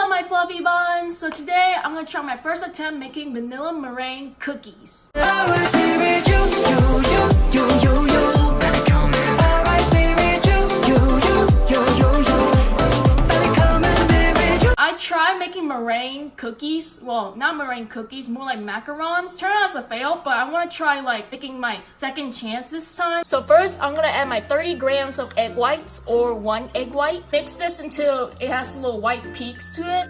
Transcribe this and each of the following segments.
up my fluffy buns? So today I'm gonna try my first attempt making vanilla meringue cookies. Cookies. Well, not meringue cookies, more like macarons. Turned out as a fail, but I want to try like making my second chance this time. So first, I'm gonna add my 30 grams of egg whites or one egg white. Mix this until it has little white peaks to it.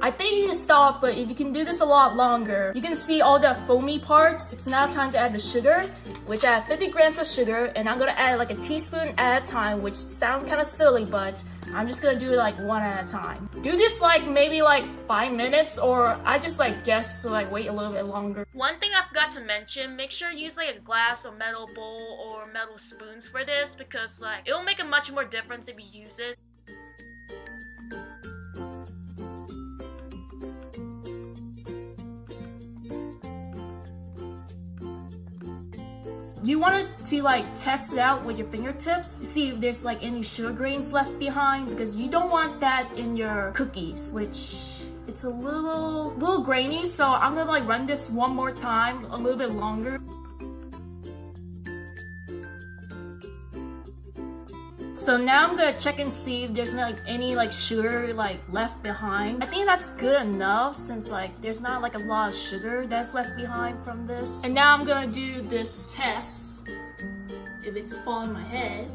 I think you can stop, but if you can do this a lot longer, you can see all the foamy parts. It's now time to add the sugar, which I have 50 grams of sugar, and I'm gonna add like a teaspoon at a time, which sounds kind of silly, but I'm just gonna do it like one at a time. Do this like maybe like five minutes, or I just like guess so like wait a little bit longer. One thing I forgot to mention, make sure you use like a glass or metal bowl or metal spoons for this, because like it will make a much more difference if you use it. You want to like test it out with your fingertips, see if there's like any sugar grains left behind because you don't want that in your cookies, which it's a little little grainy. So I'm gonna like run this one more time, a little bit longer. So now I'm gonna check and see if there's like any like sugar like left behind. I think that's good enough since like there's not like a lot of sugar that's left behind from this. And now I'm gonna do this test if it's falling my head.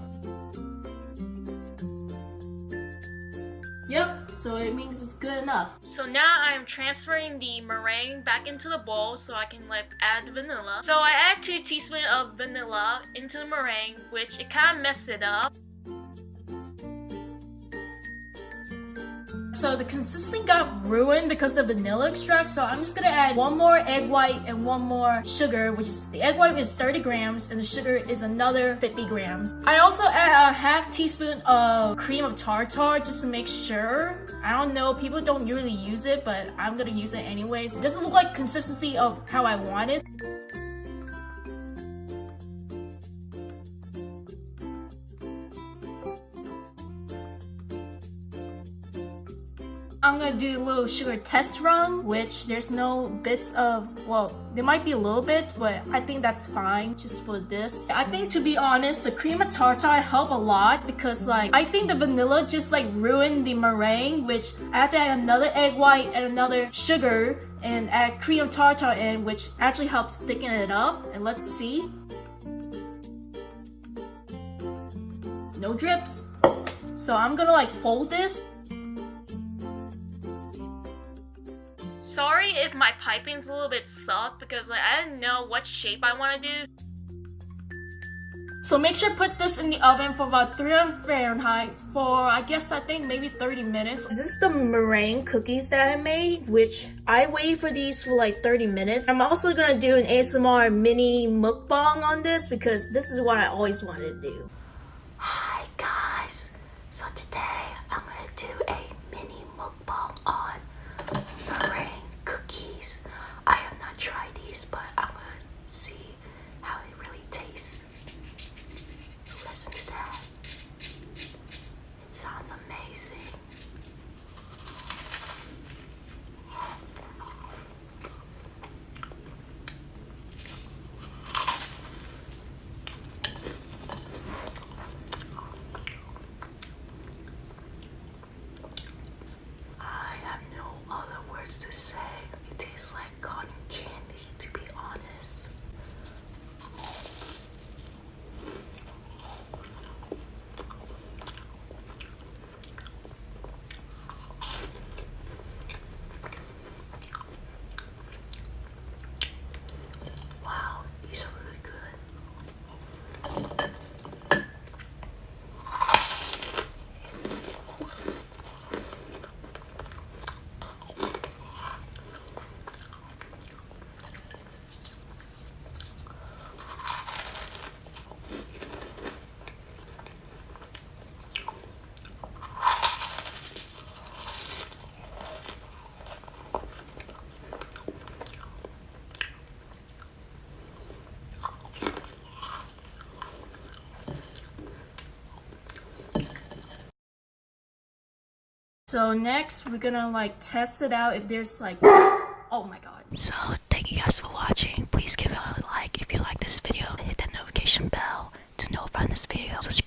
Yep, so it means it's good enough. So now I'm transferring the meringue back into the bowl so I can like add vanilla. So I add 2 teaspoons of vanilla into the meringue, which it kind of messed it up. So the consistency got ruined because the vanilla extract. So I'm just gonna add one more egg white and one more sugar, which is the egg white is 30 grams and the sugar is another 50 grams. I also add a half teaspoon of cream of tartar just to make sure. I don't know, people don't usually use it, but I'm gonna use it anyways. It doesn't look like consistency of how I want it. I'm gonna do a little sugar test run, which there's no bits of, well, there might be a little bit, but I think that's fine just for this. I think to be honest, the cream of tartar helped a lot because like, I think the vanilla just like ruined the meringue, which I had to add another egg white and another sugar and add cream of tartar in, which actually helps thicken it up. And let's see. No drips. So I'm gonna like fold this Sorry if my piping's a little bit soft because like, I didn't know what shape I want to do. So make sure put this in the oven for about 300 Fahrenheit for I guess I think maybe 30 minutes. This is the meringue cookies that I made, which I wait for these for like 30 minutes. I'm also gonna do an ASMR mini mukbang on this because this is what I always wanted to do. Hi guys. So today I'm gonna do a mini mukbang on meringue cookies. I have not tried these, but I'm gonna see how it really tastes. Listen to that. It sounds amazing. I have no other words to say. It tastes like cotton candy, to be honest. So next, we're gonna like test it out if there's like, oh my god. So thank you guys for watching. Please give it a like if you like this video. Hit that notification bell to this video. Subscribe below if I should do more